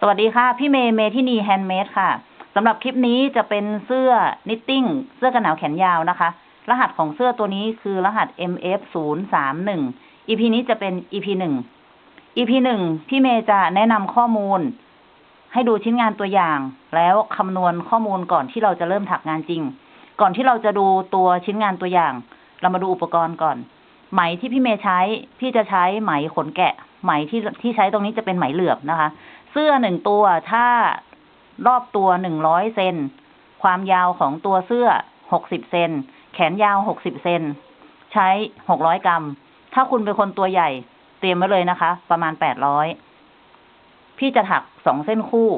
สวัสดีค่ะ พี่เมย์เมทินี Handmade ค่ะสำหรับคลิปนี้จะเป็นเสื้อ knitting เสื้อกันหนาวแขนยาวนะคะ รหัสของเสื้อตัวนี้คือรหัส MF 0 3 1 EP นี้จะเป็น EP หนึ่ง EP หนึ่งพี่เมย์จะแนะนำข้อมูล ให้ดูชิ้นงานตัวอย่าง แล้วคำนวณข้อมูลก่อนที่เราจะเริ่มถักงานจริง ก่อนที่เราจะดูตัวชิ้นงานตัวอย่าง เรามาดูอุปกรณ์ก่อน ไหมที่พี่เมย์ใช้ พี่จะใช้ไหมขนแกะ ไหมที่ที่ใช้ตรงนี้จะเป็นไหมเหลือบนะคะ เสื้อหนึ่งตัวถ้ารอบตัวหนึ่งร้อยเซนความยาวของตัวเสื้อหกสิบเซนแขนยาวหกสิบเซนใช้หกร้อยกรัม ถ้าคุณเป็นคนตัวใหญ่ เตรียมไว้เลยนะคะ ประมาณแปดร้อยพี่จะถักสองเส้นคู่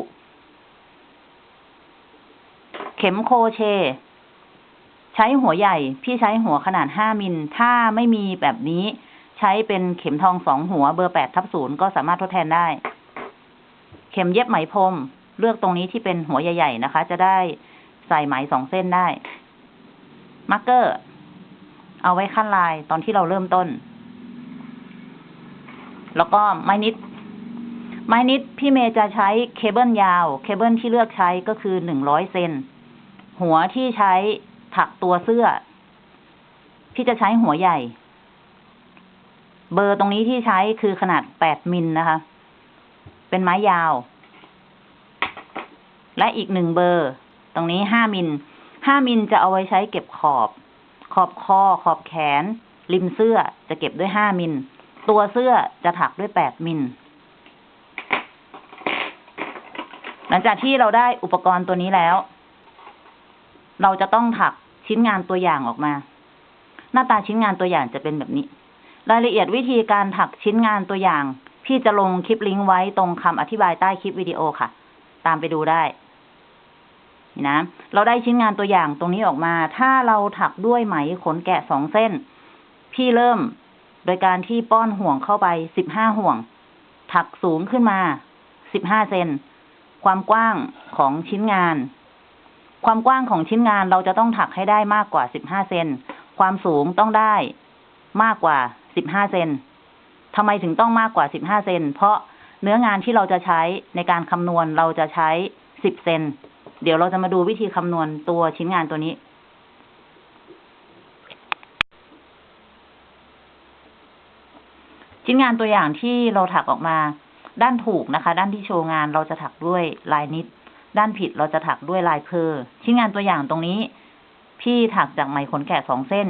เข็มโคเช ใช้หัวใหญ่ พี่ใช้หัวขนาดห้ามิล ถ้าไม่มีแบบนี้ ใช้เป็นเข็มทองสองหัวเบอร์แปดทับศูนย์ก็สามารถทดแทนได้ เข็มเย็บไหมพรมเลือกตรงนี้ที่เป็นหัวใหญ่ ๆ นะคะ จะได้ใส่ไหมสองเส้นได้ marker เอาไว้คั่นลายตอนที่เราเริ่มต้น แล้วก็ไม้ knit ไม้ knit พี่เมย์จะใช้เคเบิลยาว เคเบิลที่เลือกใช้ก็คือหนึ่งร้อยเซน หัวที่ใช้ถักตัวเสื้อ พี่จะใช้หัวใหญ่ เบอร์ตรงนี้ที่ใช้คือขนาดแปดมิลนะคะ เป็นไม้ยาว และอีกหนึ่งเบอร์ ตรงนี้ห้ามิลห้ามิลจะเอาไว้ใช้เก็บขอบ ขอบคอ ขอบแขน ริมเสื้อจะเก็บด้วยห้ามิลตัวเสื้อจะถักด้วยแปดมิลหลังจากที่เราได้อุปกรณ์ตัวนี้แล้ว เราจะต้องถักชิ้นงานตัวอย่างออกมา หน้าตาชิ้นงานตัวอย่างจะเป็นแบบนี้ รายละเอียดวิธีการถักชิ้นงานตัวอย่าง พี่จะลงคลิปลิงก์ไว้ตรงคำอธิบายใต้คลิปวิดีโอค่ะ ตามไปดูได้นี่นะ เราได้ชิ้นงานตัวอย่างตรงนี้ออกมา ถ้าเราถักด้วยไหมขนแกะสองเส้น พี่เริ่มโดยการที่ป้อนห่วงเข้าไปสิบห้าห่วง ถักสูงขึ้นมาสิบห้าเซน ความกว้างของชิ้นงาน ความกว้างของชิ้นงานเราจะต้องถักให้ได้มากกว่าสิบห้าเซน ความสูงต้องได้มากกว่าสิบห้าเซน ทำไมถึงต้องมากกว่าสิบห้าเซน เพราะเนื้องานที่เราจะใช้ในการคำนวณเราจะใช้สิบเซน เดี๋ยวเราจะมาดูวิธีคำนวณตัวชิ้นงานตัวนี้ ชิ้นงานตัวอย่างที่เราถักออกมา ด้านถูกนะคะ ด้านที่โชว์งานเราจะถักด้วยลายนิด ด้านผิดเราจะถักด้วยลายเพอ ชิ้นงานตัวอย่างตรงนี้ พี่ถักจากไหมขนแกะสองเส้น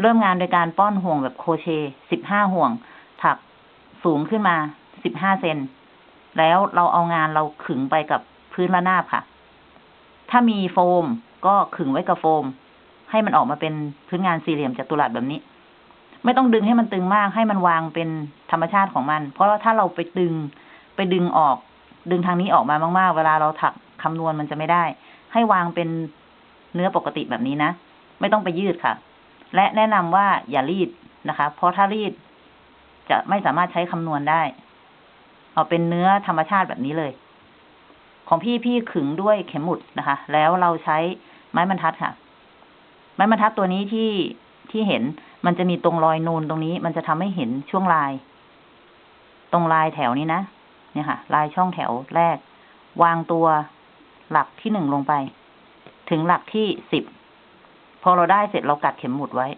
เริ่มงานโดยการป้อนห่วงแบบโคเชต์สิบห้าห่วง ถักสูงขึ้นมาสิบห้าเซน แล้วเราเอางานเราขึงไปกับพื้นระนาบค่ะ ถ้ามีโฟมก็ขึงไว้กับโฟม ให้มันออกมาเป็นพื้นงานสี่เหลี่ยมจัตุรัสแบบนี้ ไม่ต้องดึงให้มันตึงมาก ให้มันวางเป็นธรรมชาติของมัน เพราะว่าถ้าเราไปดึงไปดึงออก ดึงทางนี้ออกมามากๆ เวลาเราถักคำนวณมันจะไม่ได้ ให้วางเป็นเนื้อปกติแบบนี้นะ ไม่ต้องไปยืดค่ะ และแนะนำว่าอย่ารีดนะคะ เพราะถ้ารีดจะไม่สามารถใช้คำนวณได้ เอาเป็นเนื้อธรรมชาติแบบนี้เลย ของพี่พี่ขึงด้วยเข็มหมุดนะคะ แล้วเราใช้ไม้บรรทัดค่ะ ไม้บรรทัดตัวนี้ที่ที่เห็นมันจะมีตรงรอยนูนตรงนี้ มันจะทำให้เห็นช่วงลาย ตรงลายแถวนี้นะเนี่ยค่ะ ลายช่องแถวแรก วางตัวหลักที่หนึ่งลงไป ถึงหลักที่สิบ พอเราได้เสร็จเรากัดเข็มหมุดไว้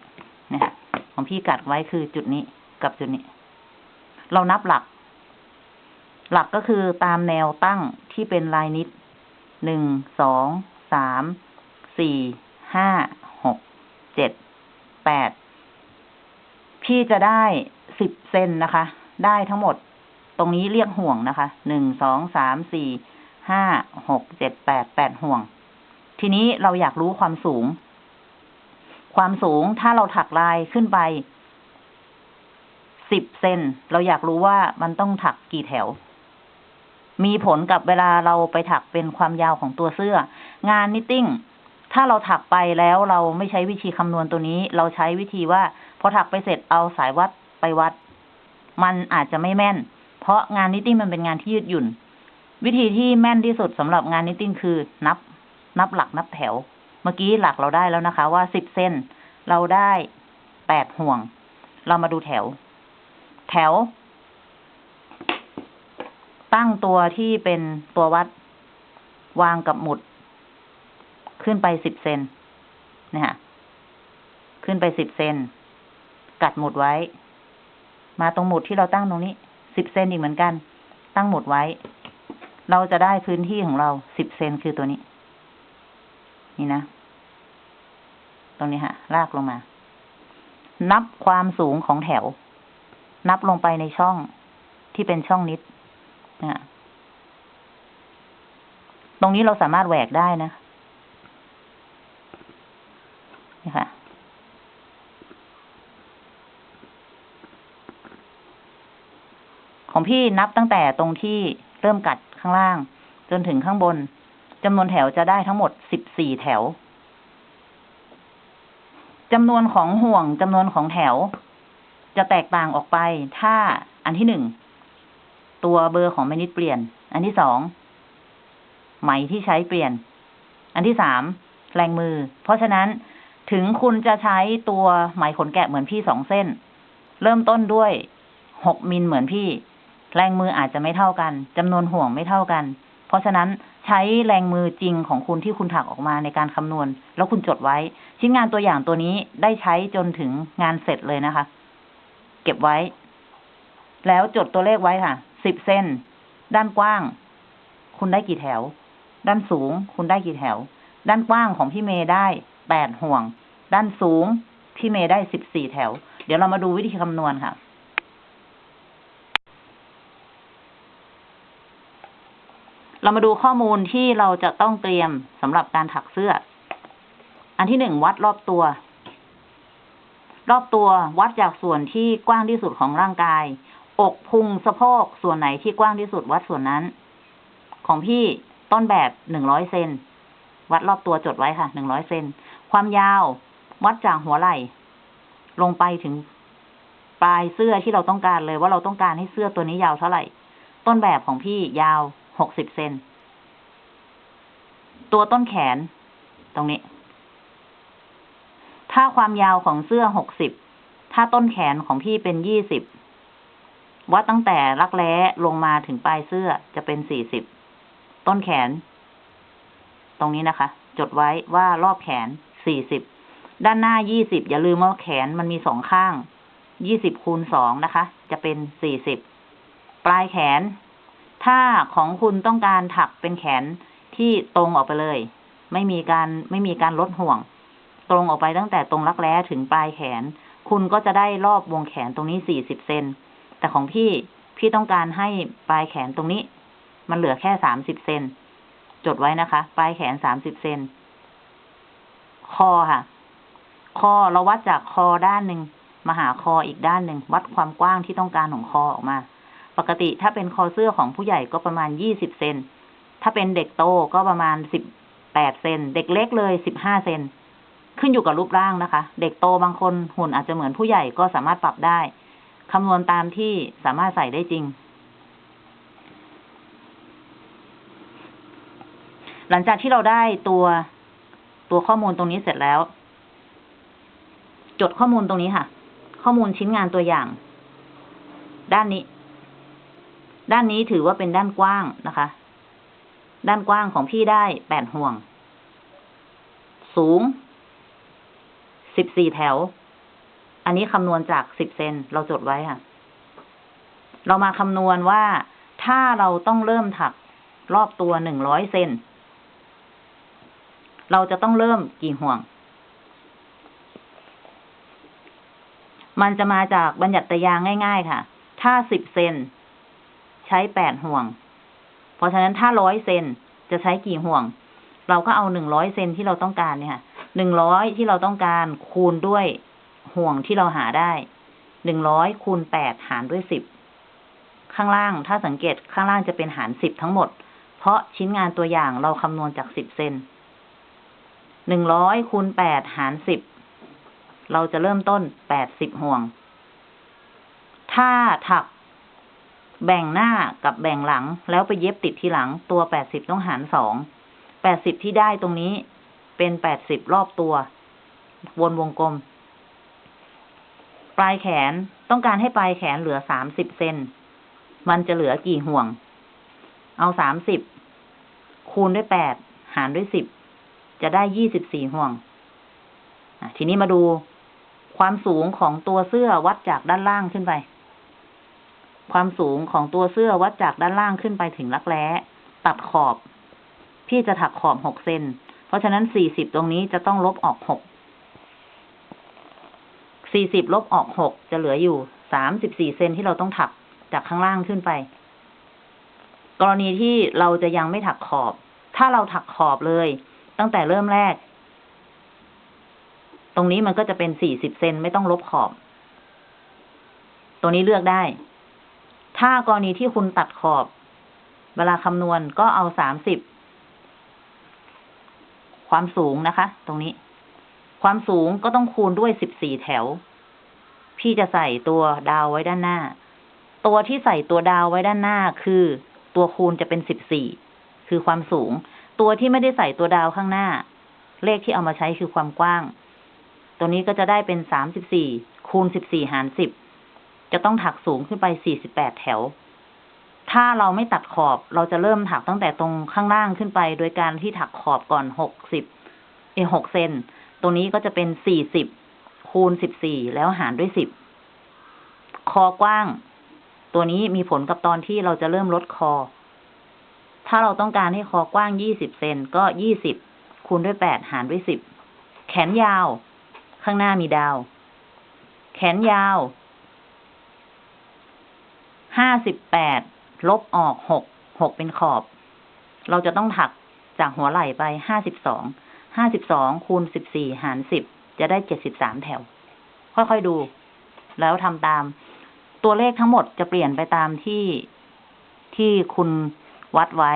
นี่ยค่ะของพี่กัดไว้คือจุดนี้กับจุดนี้ เรานับหลัก หลักก็คือตามแนวตั้งที่เป็นลายนิดหนึ่งสองสามสี่ห้าหกเจ็ดแปดพี่จะได้สิบเซนนะคะ ได้ทั้งหมดตรงนี้เรียกห่วงนะคะหนึ่งสองสามสี่ห้าหกเจ็ดแปดแปดห่วง ทีนี้เราอยากรู้ความสูง ความสูงถ้าเราถักลายขึ้นไปสิบเซนเราอยากรู้ว่ามันต้องถักกี่แถว มีผลกับเวลาเราไปถักเป็นความยาวของตัวเสื้อ งาน knitting ถ้าเราถักไปแล้วเราไม่ใช้วิธีคำนวณตัวนี้ เราใช้วิธีว่า พอถักไปเสร็จเอาสายวัดไปวัด มันอาจจะไม่แม่น เพราะงาน knitting มันเป็นงานที่ยืดหยุ่น วิธีที่แม่นที่สุดสำหรับงาน knitting คือนับ นับหลักนับแถว เมื่อกี้หลักเราได้แล้วนะคะ ว่าสิบเซน เราได้แปดห่วง เรามาดูแถว แถว ตั้งตัวที่เป็นตัววัด วางกับหมุด ขึ้นไปสิบเซนเนี่ยค่ะขึ้นไปสิบเซนกัดหมุดไว้ มาตรงหมุดที่เราตั้งตรงนี้สิบเซนอีกเหมือนกัน ตั้งหมุดไว้ เราจะได้พื้นที่ของเราสิบเซนคือตัวนี้ นี่นะ ตรงนี้ฮะ ลากลงมา นับความสูงของแถว นับลงไปในช่องที่เป็นช่องนิดนะตรงนี้เราสามารถแหวกได้นะนี่ค่ะ ของพี่นับตั้งแต่ตรงที่เริ่มกัดข้างล่าง จนถึงข้างบน จำนวนแถวจะได้ทั้งหมดสิบสี่แถวจำนวนของห่วงจำนวนของแถว จะแตกต่างออกไป ถ้าอันที่หนึ่งตัวเบอร์ของแมนิดเปลี่ยน อันที่สองไหมที่ใช้เปลี่ยน อันที่สามแรงมือ เพราะฉะนั้นถึงคุณจะใช้ตัวไหมขนแกะเหมือนพี่สองเส้น เริ่มต้นด้วยหกมิลเหมือนพี่ แรงมืออาจจะไม่เท่ากันจำนวนห่วงไม่เท่ากัน เพราะฉะนั้น ใช้แรงมือจริงของคุณที่คุณถักออกมาในการคำนวณ แล้วคุณจดไว้ ชิ้นงานตัวอย่างตัวนี้ได้ใช้จนถึงงานเสร็จเลยนะคะ เก็บไว้ แล้วจดตัวเลขไว้ค่ะสิบเซนด้านกว้าง คุณได้กี่แถว ด้านสูง คุณได้กี่แถว ด้านกว้างของพี่เมย์ได้แปดห่วง ด้านสูง พี่เมย์ได้สิบสี่แถว เดี๋ยวเรามาดูวิธีคำนวณค่ะ เรามาดูข้อมูลที่เราจะต้องเตรียมสำหรับการถักเสื้อ อันที่หนึ่งวัดรอบตัว รอบตัววัดจากส่วนที่กว้างที่สุดของร่างกาย อกพุงสะโพกส่วนไหนที่กว้างที่สุดวัดส่วนนั้น ของพี่ต้นแบบหนึ่งร้อยเซนวัดรอบตัวจดไว้ค่ะหนึ่งร้อยเซนความยาววัดจากหัวไหล่ ลงไปถึงปลายเสื้อที่เราต้องการเลยว่าเราต้องการให้เสื้อตัวนี้ยาวเท่าไหร่ ต้นแบบของพี่ยาว หกสิบเซน ตัวต้นแขน ตรงนี้ ถ้าความยาวของเสื้อหกสิบ ถ้าต้นแขนของพี่เป็นยี่สิบ วัดตั้งแต่รักแร้ลงมาถึงปลายเสื้อจะเป็นสี่สิบ ต้นแขน ตรงนี้นะคะ จดไว้ว่ารอบแขนสี่สิบ ด้านหน้ายี่สิบอย่าลืมว่าแขนมันมีสองข้างยี่สิบคูณสองนะคะ จะเป็นสี่สิบ ปลายแขน ถ้าของคุณต้องการถักเป็นแขนที่ตรงออกไปเลย ไม่มีการไม่มีการลดห่วง ตรงออกไปตั้งแต่ตรงรักแร้ถึงปลายแขน คุณก็จะได้รอบวงแขนตรงนี้สี่สิบเซนแต่ของพี่พี่ต้องการให้ปลายแขนตรงนี้ มันเหลือแค่สามสิบเซนจดไว้นะคะ ปลายแขนสามสิบเซนคอค่ะ คอเราวัดจากคอด้านหนึ่งมาหาคออีกด้านหนึ่งวัดความกว้างที่ต้องการของคอออกมา ปกติถ้าเป็นคอเสื้อของผู้ใหญ่ก็ประมาณยี่สิบเซน ถ้าเป็นเด็กโตก็ประมาณสิบแปดเซน เด็กเล็กเลยสิบห้าเซน ขึ้นอยู่กับรูปร่างนะคะ เด็กโตบางคนหุ่นอาจจะเหมือนผู้ใหญ่ก็สามารถปรับได้ คำนวณตามที่สามารถใส่ได้จริง หลังจากที่เราได้ตัวตัวข้อมูลตรงนี้เสร็จแล้ว จดข้อมูลตรงนี้ค่ะ ข้อมูลชิ้นงานตัวอย่าง ด้านนี้ ด้านนี้ถือว่าเป็นด้านกว้างนะคะ ด้านกว้างของพี่ได้แปดห่วง สูงสิบสี่แถว อันนี้คำนวณจากสิบเซนเราจดไว้ค่ะ เรามาคำนวณว่าถ้าเราต้องเริ่มถักรอบตัวหนึ่งร้อยเซน เราจะต้องเริ่มกี่ห่วง มันจะมาจากบัญญัติยางง่าย ๆ ค่ะ ถ้าสิบเซน ใช้แปดห่วง เพราะฉะนั้นถ้าร้อยเซนจะใช้กี่ห่วง เราก็เอาหนึ่งร้อยเซนที่เราต้องการเนี่ยค่ะหนึ่งร้อยที่เราต้องการคูณด้วยห่วงที่เราหาได้หนึ่งร้อยคูณแปดหารด้วยสิบข้างล่างถ้าสังเกตข้างล่างจะเป็นหารสิบทั้งหมด เพราะชิ้นงานตัวอย่างเราคำนวณจากสิบเซนหนึ่งร้อยคูณแปดหารสิบเราจะเริ่มต้นแปดสิบห่วง ถ้าถัก แบ่งหน้ากับแบ่งหลัง แล้วไปเย็บติดทีหลังตัวแปดสิบต้องหารสองแปดสิบที่ได้ตรงนี้เป็นแปดสิบรอบตัว วนวงกลม ปลายแขนต้องการให้ปลายแขนเหลือสามสิบเซนมันจะเหลือกี่ห่วง เอาสามสิบคูณด้วยแปดหารด้วยสิบจะได้ยี่สิบสี่ห่วงทีนี้มาดูความสูงของตัวเสื้อวัดจากด้านล่างขึ้นไป ความสูงของตัวเสื้อวัดจากด้านล่างขึ้นไปถึงรักแร้ ตัดขอบ พี่จะถักขอบหกเซน เพราะฉะนั้นสี่สิบตรงนี้จะต้องลบออกหก สี่สิบลบออกหกจะเหลืออยู่สามสิบสี่เซนที่เราต้องถักจากข้างล่างขึ้นไป กรณีที่เราจะยังไม่ถักขอบ ถ้าเราถักขอบเลย ตั้งแต่เริ่มแรก ตรงนี้มันก็จะเป็นสี่สิบเซนไม่ต้องลบขอบ ตัวนี้เลือกได้ ถ้ากรณีที่คุณตัดขอบ เวลาคำนวณก็เอาสามสิบความสูงนะคะ ตรงนี้ ความสูงก็ต้องคูณด้วยสิบสี่แถว พี่จะใส่ตัวดาวไว้ด้านหน้า ตัวที่ใส่ตัวดาวไว้ด้านหน้าคือ ตัวคูณจะเป็นสิบสี่คือความสูง ตัวที่ไม่ได้ใส่ตัวดาวข้างหน้า เลขที่เอามาใช้คือความกว้าง ตัวนี้ก็จะได้เป็นสามสิบสี่คูณสิบสี่หารสิบ จะต้องถักสูงขึ้นไปสี่สิบแถว ถ้าเราไม่ตัดขอบเราจะเริ่มถักตั้งแต่ตรงข้างล่างขึ้นไป โดยการที่ถักขอบก่อนหกสิบเอหกเซน ตรงนี้ก็จะเป็นสี่สิบคูณสิบสี่แล้วหารด้วยสิบคอกว้าง ตัวนี้มีผลกับตอนที่เราจะเริ่มลดคอ ถ้าเราต้องการให้คอกว้างยี่สิบเซนก็ยี่สิบคูณด้วยแปดหารด้วยสิบแขนยาว ข้างหน้ามีดาว แขนยาว ห้าสิบแปดลบออกหกหกเป็นขอบ เราจะต้องถักจากหัวไหล่ไปห้าสิบสองห้าสิบสองคูณสิบสี่หารสิบจะได้เจ็ดสิบสามแถว ค่อยๆดู แล้วทำตาม ตัวเลขทั้งหมดจะเปลี่ยนไปตามที่ที่คุณวัดไว้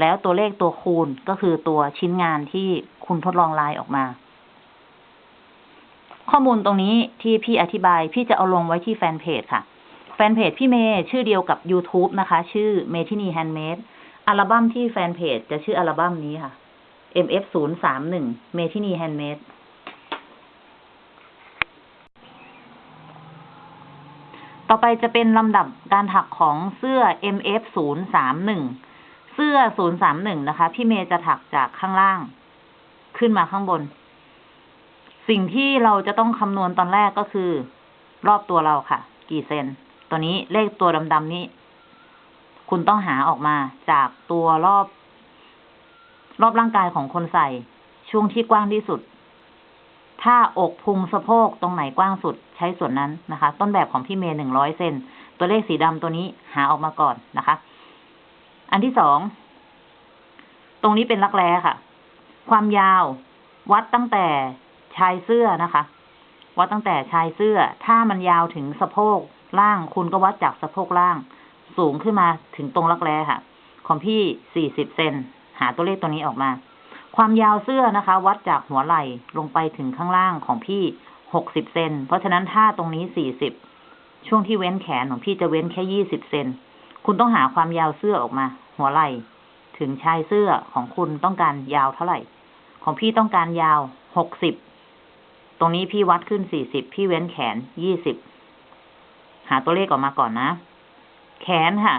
แล้วตัวเลขตัวคูณก็คือตัวชิ้นงานที่คุณทดลองลายออกมา ข้อมูลตรงนี้ที่พี่อธิบายพี่จะเอาลงไว้ที่แฟนเพจค่ะ แฟนเพจพี่เมย์ชื่อเดียวกับ YouTube นะคะ ชื่อเมทินีแฮนด์เมดอัลบั้มที่แฟนเพจจะชื่ออัลบั้มนี้ค่ะ MF 0 3 1เมทินีแฮนด์เมดต่อไปจะเป็นลำดับการถักของเสื้อ MF 0 3 1เสื้อ0 3 1นะคะ พี่เมย์จะถักจากข้างล่าง ขึ้นมาข้างบน สิ่งที่เราจะต้องคำนวณตอนแรกก็คือ รอบตัวเราค่ะ กี่เซน ตัวนี้เลขตัวดำๆนี้ คุณต้องหาออกมาจากตัวรอบ รอบร่างกายของคนใส่ ช่วงที่กว้างที่สุด ถ้าอกพุงสะโพกตรงไหนกว้างสุดใช้ส่วนนั้นนะคะ ต้นแบบของพี่เมย์หนึ่งร้อยเซนตัวเลขสีดำตัวนี้หาออกมาก่อนนะคะ อันที่สองตรงนี้เป็นรักแร้ค่ะ ความยาววัดตั้งแต่ชายเสื้อนะคะ วัดตั้งแต่ชายเสื้อ ถ้ามันยาวถึงสะโพก ล่างคุณก็วัดจากสะโพกล่าง สูงขึ้นมาถึงตรงรักแร้ค่ะ ของพี่สี่สิบเซนหาตัวเลขตัวนี้ออกมา ความยาวเสื้อนะคะ วัดจากหัวไหล่ลงไปถึงข้างล่างของพี่หกสิบเซนเพราะฉะนั้นถ้าตรงนี้สี่สิบช่วงที่เว้นแขนของพี่จะเว้นแค่ยี่สิบเซนคุณต้องหาความยาวเสื้อออกมา หัวไหล่ถึงชายเสื้อของคุณต้องการยาวเท่าไหร่ ของพี่ต้องการยาวหกสิบตรงนี้พี่วัดขึ้นสี่สิบพี่เว้นแขนยี่สิบ หาตัวเลขออกมาก่อนนะ แขนค่ะ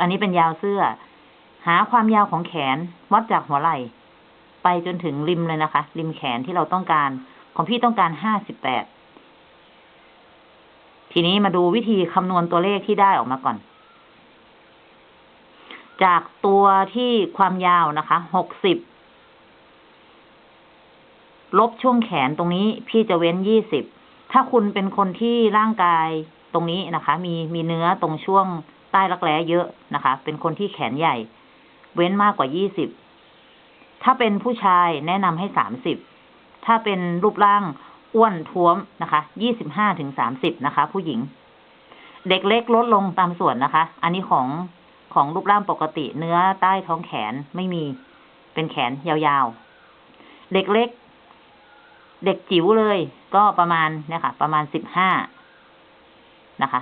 อันนี้เป็นยาวเสื้อ หาความยาวของแขนวัดจากหัวไหล่ ไปจนถึงริมเลยนะคะ ริมแขนที่เราต้องการ ของพี่ต้องการห้าสิบแปด ทีนี้มาดูวิธีคำนวณตัวเลขที่ได้ออกมาก่อน จากตัวที่ความยาวนะคะหกสิบลบช่วงแขนตรงนี้พี่จะเว้นยี่สิบ ถ้าคุณเป็นคนที่ร่างกาย ตรงนี้นะคะ มีมีเนื้อตรงช่วงใต้รักแร้เยอะนะคะ เป็นคนที่แขนใหญ่ เว้นมากกว่ายี่สิบถ้าเป็นผู้ชายแนะนำให้สามสิบถ้าเป็นรูปร่างอ้วนท้วมนะคะยี่สิบห้าถึงสามสิบนะคะ ผู้หญิง เด็กเล็กลดลงตามส่วนนะคะ อันนี้ของของรูปร่างปกติเนื้อใต้ท้องแขนไม่มี เป็นแขนยาวๆ เด็กเล็ก เด็กจิ๋วเลย ก็ประมาณเนี่ยค่ะ ประมาณสิบห้า นะคะ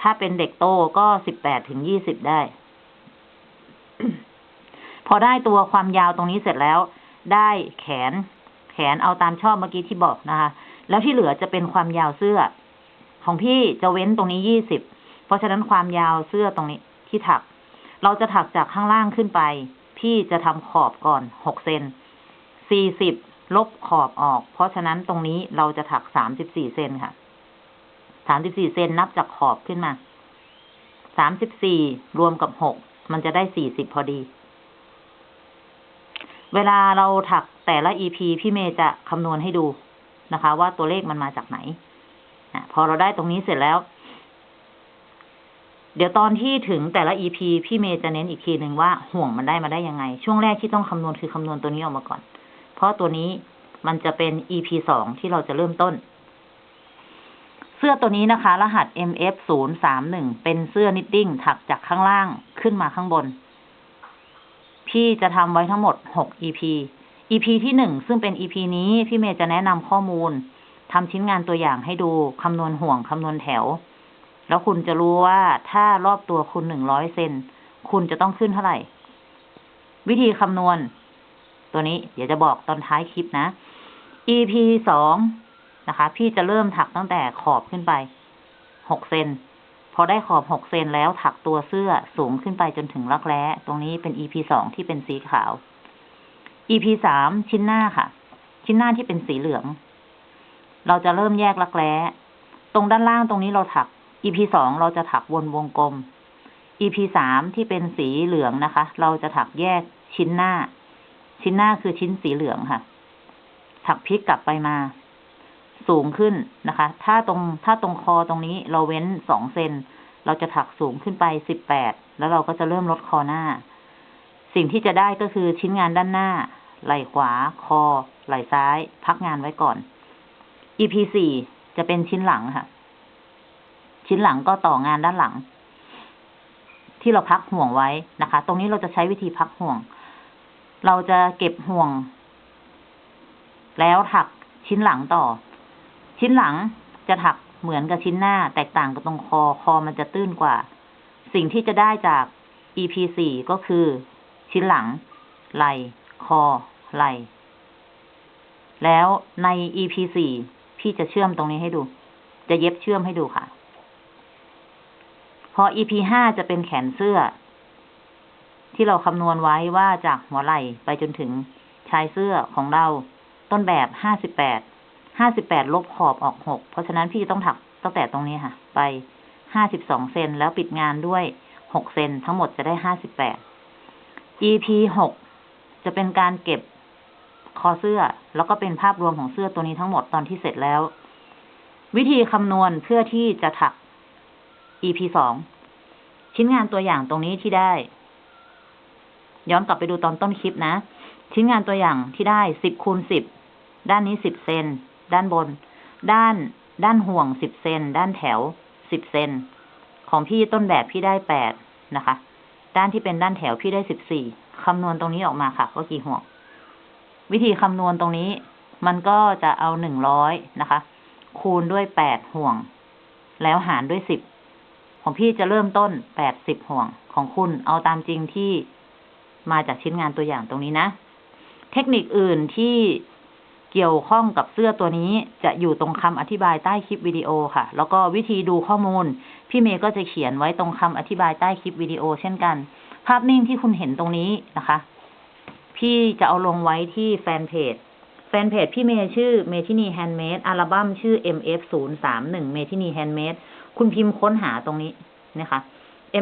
ถ้าเป็นเด็กโตก็สิบแปดถึงยี่สิบได้ พอได้ตัวความยาวตรงนี้เสร็จแล้ว ได้แขน แขนเอาตามชอบเมื่อกี้ที่บอกนะคะ แล้วที่เหลือจะเป็นความยาวเสื้อ ของพี่จะเว้นตรงนี้ยี่สิบ เพราะฉะนั้นความยาวเสื้อตรงนี้ที่ถัก เราจะถักจากข้างล่างขึ้นไป พี่จะทำขอบก่อนหกเซนสี่สิบลบขอบออก เพราะฉะนั้นตรงนี้เราจะถักสามสิบสี่เซนค่ะ สามสิบสี่เซนนับจากขอบขึ้นมา สามสิบสี่รวมกับหก มันจะได้สี่สิบพอดี เวลาเราถักแต่ละ EP พี่เมย์จะคำนวณให้ดูนะคะ ว่าตัวเลขมันมาจากไหนอพอเราได้ตรงนี้เสร็จแล้ว เดี๋ยวตอนที่ถึงแต่ละ EP พี่เมย์จะเน้นอีกทีหนึ่งว่าห่วงมันได้มาได้ยังไง ช่วงแรกที่ต้องคำนวณคือคำนวณตัวนี้ออกมาก่อน เพราะตัวนี้มันจะเป็น EP สองที่เราจะเริ่มต้น เสื้อตัวนี้นะคะ รหัส MF ศูนย์สามหนึ่งเป็นเสื้อ knitting ถักจากข้างล่างขึ้นมาข้างบน พี่จะทำไว้ทั้งหมดหก EP EP ที่หนึ่งซึ่งเป็น EP นี้ พี่เมย์จะแนะนำข้อมูลทำชิ้นงานตัวอย่างให้ดูคำนวณห่วงคำนวณแถว แล้วคุณจะรู้ว่าถ้ารอบตัวคุณหนึ่งร้อยเซนคุณจะต้องขึ้นเท่าไหร่ วิธีคำนวณ ตัวนี้เดี๋ยวจะบอกตอนท้ายคลิปนะ EP สอง นะคะ พี่จะเริ่มถักตั้งแต่ขอบขึ้นไปหกเซนพอได้ขอบหกเซนแล้วถักตัวเสื้อสูงขึ้นไปจนถึงรักแร้ ตรงนี้เป็น EP สองที่เป็นสีขาว EP สามชิ้นหน้าค่ะ ชิ้นหน้าที่เป็นสีเหลือง เราจะเริ่มแยกรักแร้ ตรงด้านล่างตรงนี้เราถัก EP สองเราจะถักวนวงกลม EP สามที่เป็นสีเหลืองนะคะ เราจะถักแยกชิ้นหน้า ชิ้นหน้าคือชิ้นสีเหลืองค่ะ ถักพลิกกลับไปมา สูงขึ้นนะคะ ถ้าตรงถ้าตรงคอตรงนี้เราเว้นสองเซนเราจะถักสูงขึ้นไปสิบแปดแล้วเราก็จะเริ่มลดคอหน้า สิ่งที่จะได้ก็คือชิ้นงานด้านหน้า ไหล่ขวา คอ ไหล่ซ้าย พักงานไว้ก่อน EP สี่จะเป็นชิ้นหลังค่ะ ชิ้นหลังก็ต่องานด้านหลัง ที่เราพักห่วงไว้นะคะ ตรงนี้เราจะใช้วิธีพักห่วง เราจะเก็บห่วง แล้วถักชิ้นหลังต่อ ชิ้นหลังจะถักเหมือนกับชิ้นหน้า แตกต่างกับตรงคอคอมันจะตื้นกว่า สิ่งที่จะได้จาก EP สี่ก็คือ ชิ้นหลัง ไหลคอ ไหลแล้วใน EP สี่พี่จะเชื่อมตรงนี้ให้ดู จะเย็บเชื่อมให้ดูค่ะ พอ EP ห้าจะเป็นแขนเสื้อ ที่เราคำนวณไว้ว่าจากหัวไหล่ไปจนถึงชายเสื้อของเราต้นแบบห้าสิบแปด ห้าสิบแปดลบขอบออกหกเพราะฉะนั้นพี่จะต้องถักตั้งแต่ตรงนี้ค่ะ ไปห้าสิบสองเซนแล้วปิดงานด้วยหกเซนทั้งหมดจะได้ห้าสิบแปด EP หกจะเป็นการเก็บคอเสื้อ แล้วก็เป็นภาพรวมของเสื้อตัวนี้ทั้งหมดตอนที่เสร็จแล้ว วิธีคำนวณเพื่อที่จะถัก EP สองชิ้นงานตัวอย่างตรงนี้ที่ได้ ย้อนกลับไปดูตอนต้นคลิปนะ ชิ้นงานตัวอย่างที่ได้สิบคูณสิบด้านนี้สิบเซน ด้านบน ด้าน ด้านห่วงสิบเซน ด้านแถวสิบเซน ของพี่ต้นแบบพี่ได้แปดนะคะ ด้านที่เป็นด้านแถวพี่ได้สิบสี่คำนวณตรงนี้ออกมาค่ะว่ากี่ห่วง วิธีคำนวณตรงนี้ มันก็จะเอาหนึ่งร้อยนะคะ คูณด้วยแปดห่วง แล้วหารด้วยสิบของพี่จะเริ่มต้นแปดสิบห่วง ของคุณเอาตามจริงที่มาจากชิ้นงานตัวอย่างตรงนี้นะ เทคนิคอื่นที่ เกี่ยวข้องกับเสื้อตัวนี้จะอยู่ตรงคำอธิบายใต้คลิปวิดีโอค่ะ แล้วก็วิธีดูข้อมูล พี่เมย์ก็จะเขียนไว้ตรงคำอธิบายใต้คลิปวิดีโอเช่นกัน ภาพนิ่งที่คุณเห็นตรงนี้นะคะ พี่จะเอาลงไว้ที่แฟนเพจ แฟนเพจพี่เมย์ชื่อเมทินีแฮนด์เมดอัลบั้มชื่อ MF ศูนย์สามหนึ่งเมทินีแฮนด์เมดคุณพิมพ์ค้นหาตรงนี้นะคะ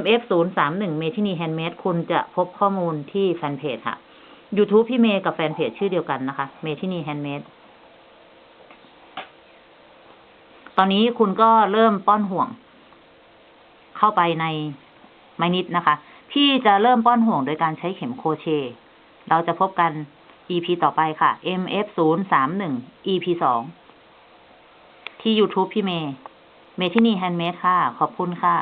MF ศูนย์สามหนึ่งเมทินีแฮนด์เมดคุณจะพบข้อมูลที่แฟนเพจค่ะ YouTube พี่เมย์กับแฟนเพจชื่อเดียวกันนะคะ เมทินีแฮนด์เมด ตอนนี้คุณก็เริ่มป้อนห่วง เข้าไปในไม้ knit นะคะ พี่จะเริ่มป้อนห่วงโดยการใช้เข็ม crochet เราจะพบกัน EP ต่อไปค่ะ MF ศูนย์สามหนึ่ง EP สองที่ YouTube พี่เมย์ เมทินีแฮนด์เมดค่ะ ขอบคุณค่ะ